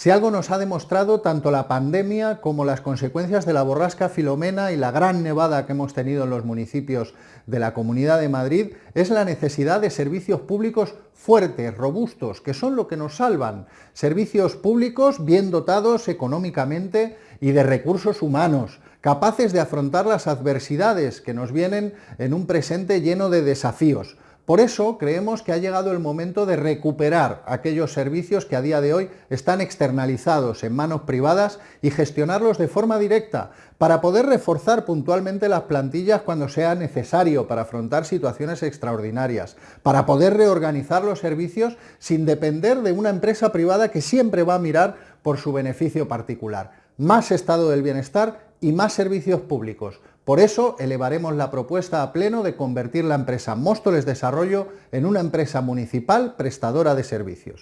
Si algo nos ha demostrado tanto la pandemia como las consecuencias de la borrasca Filomena y la gran nevada que hemos tenido en los municipios de la Comunidad de Madrid, es la necesidad de servicios públicos fuertes, robustos, que son lo que nos salvan. Servicios públicos bien dotados económicamente y de recursos humanos, capaces de afrontar las adversidades que nos vienen en un presente lleno de desafíos. Por eso creemos que ha llegado el momento de recuperar aquellos servicios que a día de hoy están externalizados en manos privadas y gestionarlos de forma directa para poder reforzar puntualmente las plantillas cuando sea necesario para afrontar situaciones extraordinarias, para poder reorganizar los servicios sin depender de una empresa privada que siempre va a mirar por su beneficio particular. Más estado del bienestar y más servicios públicos. Por eso elevaremos la propuesta a pleno de convertir la empresa Móstoles Desarrollo en una empresa municipal prestadora de servicios.